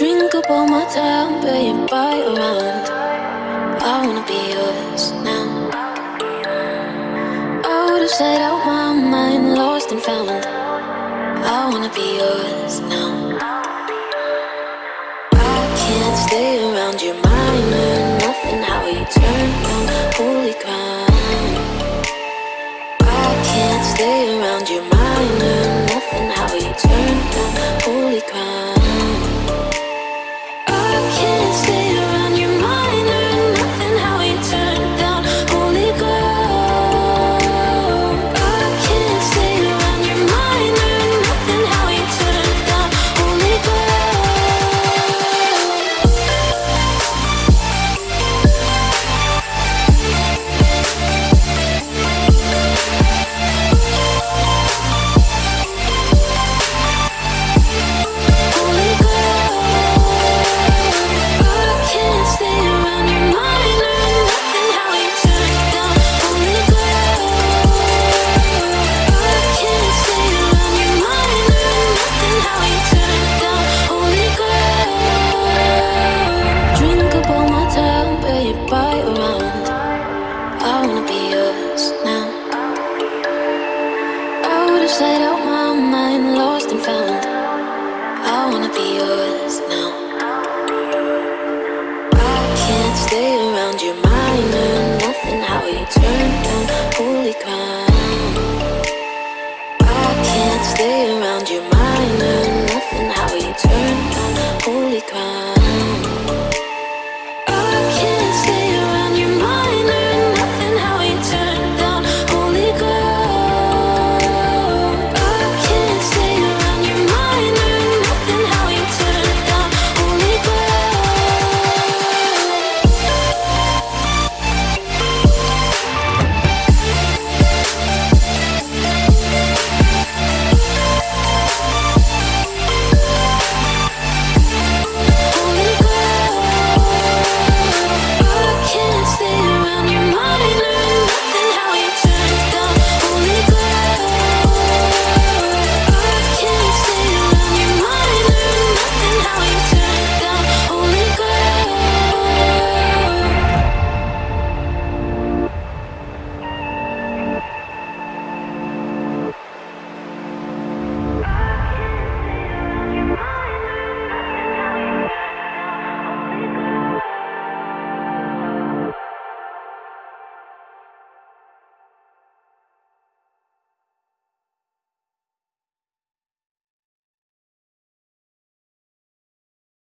Drink up all my time, pay you buy around. I wanna be yours now. Out of sight, out my mind, lost and found. I wanna be yours now. I can't stay around your mind. lose light out my mind, lost and found. I wanna be yours now. I can't stay around your mind and nothing. How you turn down, holy crown. I can't stay around your mind.